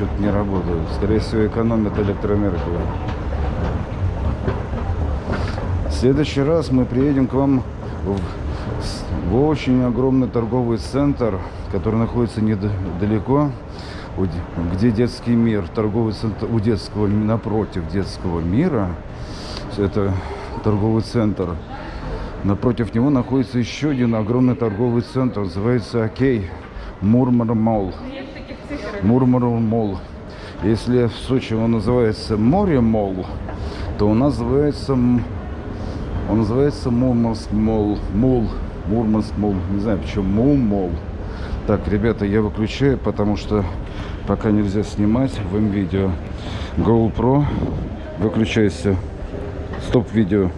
что-то не работают. Скорее всего, экономят электроэнергию. В следующий раз мы приедем к вам в, в очень огромный торговый центр, который находится недалеко, где детский мир, торговый центр у детского, напротив детского мира. Это торговый центр. Напротив него находится еще один огромный торговый центр, называется Окей, Мурманск Молл. Мурманск Молл. Если в Сочи он называется Море Молл, то он называется, м- он называется Мурманск Молл. Мул. Мурманск Молл. Не знаю, почему Мул Молл. Так, ребята, я выключаю, потому что пока нельзя снимать в видео. GoPro. Выключайся. Стоп видео.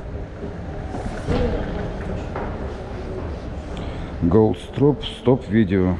Gold Stop, стоп видео.